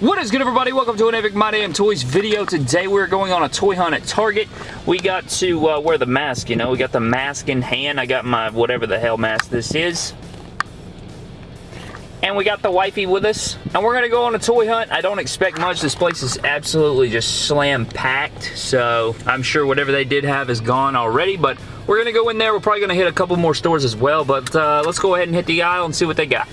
What is good everybody? Welcome to an Epic My Damn Toys video. Today we're going on a toy hunt at Target. We got to uh, wear the mask, you know. We got the mask in hand. I got my whatever the hell mask this is. And we got the wifey with us. And we're going to go on a toy hunt. I don't expect much. This place is absolutely just slam packed. So I'm sure whatever they did have is gone already. But we're going to go in there. We're probably going to hit a couple more stores as well. But uh, let's go ahead and hit the aisle and see what they got.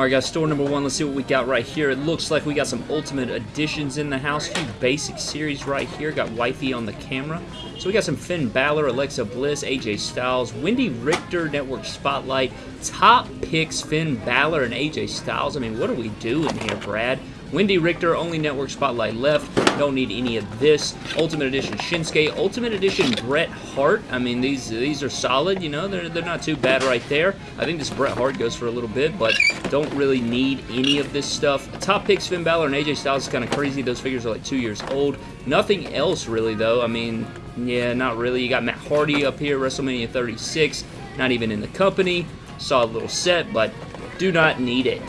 Alright guys, store number one, let's see what we got right here. It looks like we got some Ultimate Editions in the house. A Few basic series right here. Got Wifey on the camera. So we got some Finn Balor, Alexa Bliss, AJ Styles, Wendi Richter, Network Spotlight, Top Picks, Finn Balor, and AJ Styles. I mean, what are we doing here, Brad? Wendi Richter, only Network Spotlight left. Don't need any of this. Ultimate Edition Shinsuke. Ultimate Edition Bret Hart. I mean, these these are solid, you know. They're, they're not too bad right there. I think this Bret Hart goes for a little bit, but don't really need any of this stuff. Top picks Finn Balor and AJ Styles is kind of crazy. Those figures are like two years old. Nothing else really, though. I mean, yeah, not really. You got Matt Hardy up here, WrestleMania 36. Not even in the company. Solid little set, but do not need it.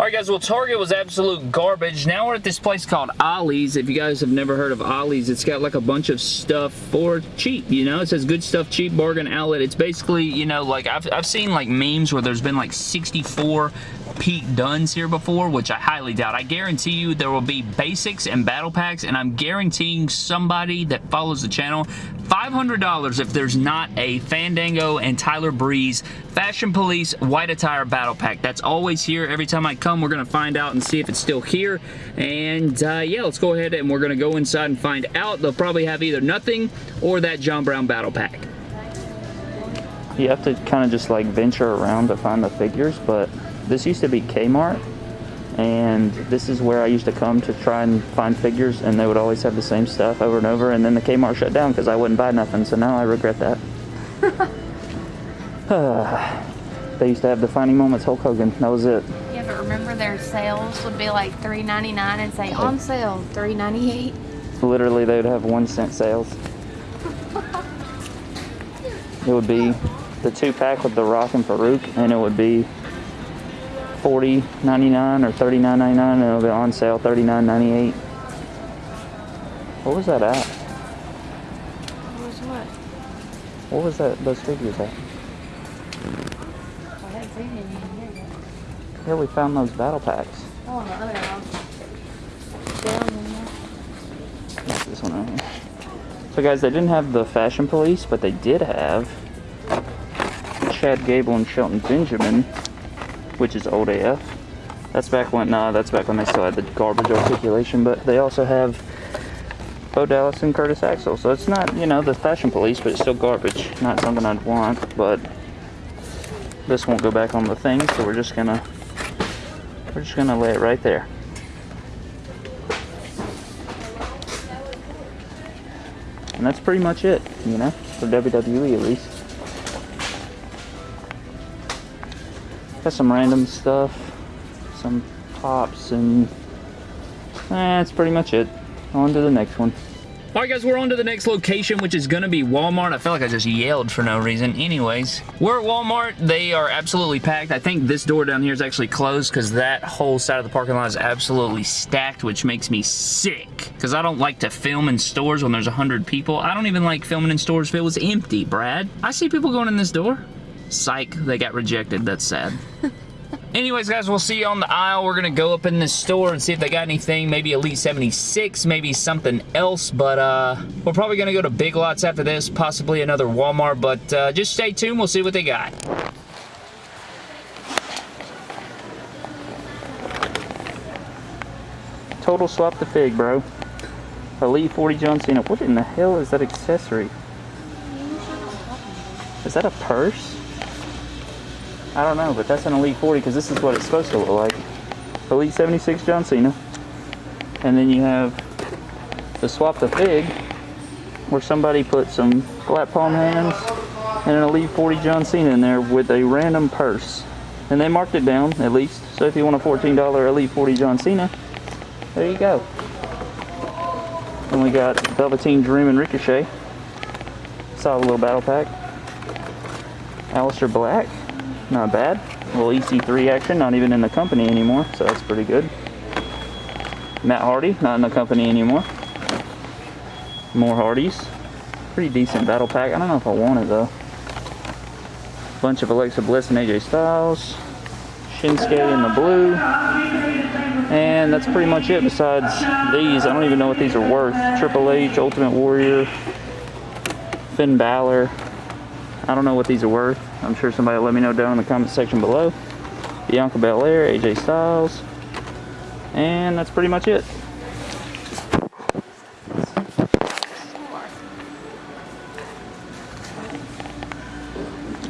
Alright guys, well Target was absolute garbage. Now we're at this place called Ollie's. If you guys have never heard of Ollie's, it's got like a bunch of stuff for cheap, you know? It says good stuff, cheap bargain outlet. It's basically, you know, like I've, I've seen like memes where there's been like 64 Pete Dunnes here before, which I highly doubt. I guarantee you there will be basics and battle packs, and I'm guaranteeing somebody that follows the channel $500 if there's not a Fandango and Tyler Breeze Fashion Police White Attire Battle Pack. That's always here. Every time I come, we're going to find out and see if it's still here. And uh, yeah, let's go ahead and we're going to go inside and find out. They'll probably have either nothing or that John Brown Battle Pack. You have to kind of just like venture around to find the figures, but this used to be Kmart, and this is where I used to come to try and find figures, and they would always have the same stuff over and over, and then the Kmart shut down because I wouldn't buy nothing, so now I regret that. they used to have the Defining Moments Hulk Hogan, that was it. Yeah, but remember their sales would be like $3.99 and say on sale $3.98. Literally, they would have one cent sales. it would be the two pack with The Rock and Faarooq, and it would be Forty ninety nine or thirty nine ninety nine, and it'll be on sale thirty nine ninety eight. What was that at? What was what? What was that? Those figures at? I haven't seen any in here yet. Here we found those battle packs. Oh, on the other one. Down in there. What's this one right here? So guys, they didn't have the Fashion Police, but they did have Chad Gable and Shelton Benjamin which is old AF. That's back when, nah, that's back when they still had the garbage articulation, but they also have Bo Dallas and Curtis Axel. So it's not, you know, the fashion police, but it's still garbage. Not something I'd want, but this won't go back on the thing, so we're just gonna, we're just gonna lay it right there. And that's pretty much it, you know, for WWE at least. Got some random stuff, some pops, and eh, that's pretty much it. On to the next one. Alright guys, we're on to the next location, which is going to be Walmart. I feel like I just yelled for no reason. Anyways, we're at Walmart. They are absolutely packed. I think this door down here is actually closed because that whole side of the parking lot is absolutely stacked, which makes me sick. Because I don't like to film in stores when there's 100 people. I don't even like filming in stores if it was empty, Brad. I see people going in this door. Psych, they got rejected. That's sad. Anyways, guys, we'll see you on the aisle. We're going to go up in this store and see if they got anything. Maybe Elite 76, maybe something else. But uh, we're probably going to go to Big Lots after this, possibly another Walmart. But uh, just stay tuned. We'll see what they got. Total swap the fig, bro. Elite 40 John Cena. What in the hell is that accessory? Is that a purse? I don't know, but that's an Elite 40 because this is what it's supposed to look like. Elite 76 John Cena. And then you have the Swap the Fig, where somebody put some flat palm hands and an Elite 40 John Cena in there with a random purse. And they marked it down, at least. So if you want a $14 Elite 40 John Cena, there you go. And we got Velveteen Dream and Ricochet. Solid little battle pack. Aleister Black, not bad. A little EC3 action, not even in the company anymore, so that's pretty good. Matt Hardy, not in the company anymore. More Hardys. Pretty decent battle pack. I don't know if I want it though. Bunch of Alexa Bliss and AJ Styles. Shinsuke in the blue. And that's pretty much it besides these. I don't even know what these are worth. Triple H, Ultimate Warrior, Finn Balor. I don't know what these are worth. I'm sure somebody will let me know down in the comment section below. Bianca Belair, AJ Styles. And that's pretty much it.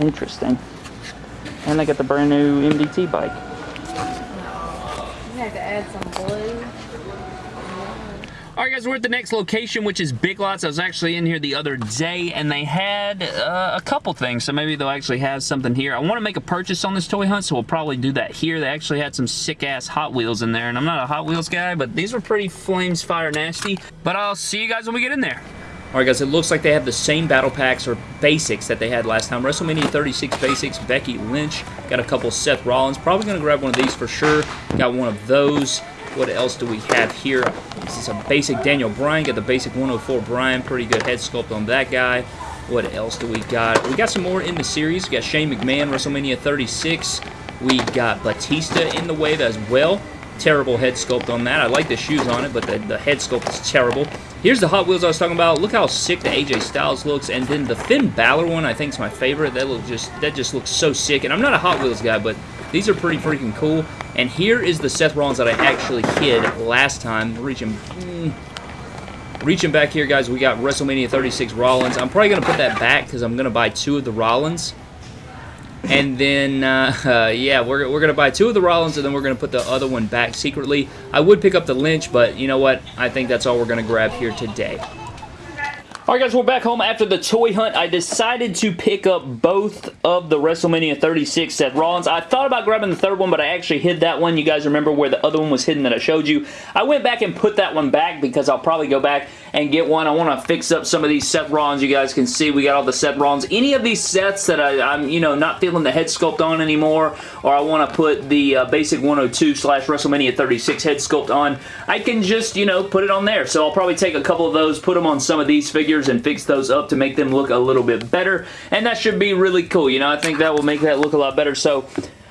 Interesting. And they got the brand new MDT bike. You have to add some blue. Alright guys, we're at the next location, which is Big Lots. I was actually in here the other day, and they had uh, a couple things, so maybe they'll actually have something here. I want to make a purchase on this toy hunt, so we'll probably do that here. They actually had some sick-ass Hot Wheels in there, and I'm not a Hot Wheels guy, but these were pretty flames fire nasty. But I'll see you guys when we get in there. Alright guys, it looks like they have the same battle packs or basics that they had last time. WrestleMania 36 basics, Becky Lynch. Got a couple Seth Rollins. Probably going to grab one of these for sure. Got one of those. What else do we have here? This is a basic Daniel Bryan. Got the basic 104 Bryan. Pretty good head sculpt on that guy. What else do we got? We got some more in the series. We got Shane McMahon, WrestleMania 36. We got Batista in the wave as well. Terrible head sculpt on that. I like the shoes on it, but the, the head sculpt is terrible. Here's the Hot Wheels I was talking about. Look how sick the AJ Styles looks. And then the Finn Balor one I think is my favorite. That look just that just looks so sick. And I'm not a Hot Wheels guy, but these are pretty freaking cool. And here is the Seth Rollins that I actually hid last time. Reaching, mm, reaching back here, guys, we got WrestleMania 36 Rollins. I'm probably going to put that back because I'm going to buy two of the Rollins. And then, uh, uh, yeah, we're, we're going to buy two of the Rollins, and then we're going to put the other one back secretly. I would pick up the Lynch, but you know what? I think that's all we're going to grab here today. Alright guys, we're back home after the toy hunt. I decided to pick up both of the WrestleMania 36 Seth Rollins. I thought about grabbing the third one, but I actually hid that one. You guys remember where the other one was hidden that I showed you. I went back and put that one back because I'll probably go back and get one. I want to fix up some of these Seth Rollins. You guys can see we got all the Seth Rollins. Any of these sets that I, am you know, not feeling the head sculpt on anymore, or I want to put the uh, basic 102 slash WrestleMania 36 head sculpt on, I can just, you know, put it on there. So I'll probably take a couple of those, put them on some of these figures, and fix those up to make them look a little bit better. And that should be really cool. You know, I think that will make that look a lot better. So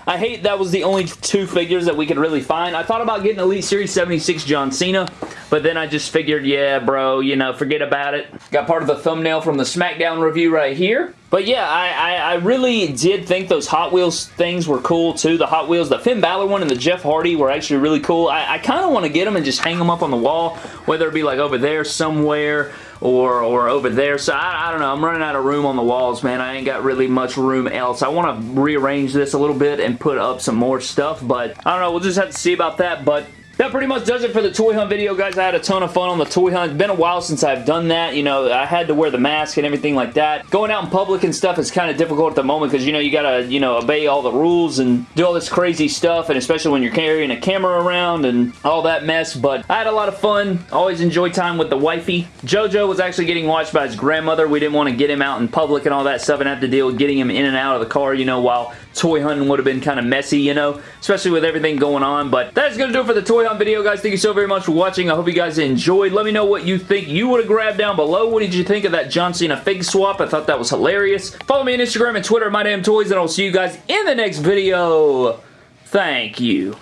I hate that was the only two figures that we could really find. I thought about getting Elite Series 76 John Cena, but then I just figured, yeah, bro, you know, forget about it. Got part of the thumbnail from the SmackDown review right here. But yeah, I, I, I, really did think those Hot Wheels things were cool too. The Hot Wheels, the Finn Balor one and the Jeff Hardy were actually really cool. I, I kind of want to get them and just hang them up on the wall, whether it be like over there somewhere or, or over there. So I, I don't know. I'm running out of room on the walls, man. I ain't got really much room else. I want to rearrange this a little bit and put up some more stuff, but I don't know. We'll just have to see about that, but that pretty much does it for the toy hunt video, guys. I had a ton of fun on the toy hunt. It's been a while since I've done that. You know, I had to wear the mask and everything like that. Going out in public and stuff is kind of difficult at the moment because, you know, you got to, you know, obey all the rules and do all this crazy stuff, and especially when you're carrying a camera around and all that mess, but I had a lot of fun. Always enjoy time with the wifey. JoJo was actually getting watched by his grandmother. We didn't want to get him out in public and all that stuff and have to deal with getting him in and out of the car, you know, while toy hunting would have been kind of messy, you know, especially with everything going on. But that's going to do it for the toy hunt video, guys. Thank you so very much for watching. I hope you guys enjoyed. Let me know what you think you would have grabbed down below. What did you think of that John Cena fig swap? I thought that was hilarious. Follow me on Instagram and Twitter, My Damn Toys, and I'll see you guys in the next video. Thank you.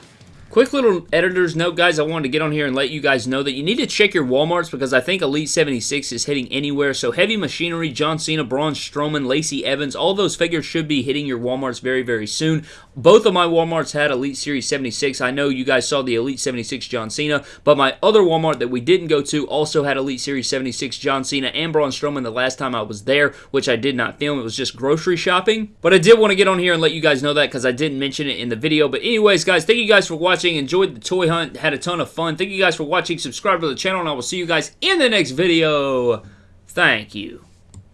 Quick little editor's note, guys. I wanted to get on here and let you guys know that you need to check your Walmarts because I think Elite 76 is hitting anywhere. So Heavy Machinery, John Cena, Braun Strowman, Lacey Evans, all those figures should be hitting your Walmarts very, very soon. Both of my Walmarts had Elite Series 76. I know you guys saw the Elite 76 John Cena, but my other Walmart that we didn't go to also had Elite Series 76 John Cena and Braun Strowman the last time I was there, which I did not film. It was just grocery shopping. But I did want to get on here and let you guys know that because I didn't mention it in the video. But anyways, guys, thank you guys for watching watching. Enjoyed the toy hunt. Had a ton of fun. Thank you guys for watching. Subscribe to the channel, and I will see you guys in the next video. Thank you.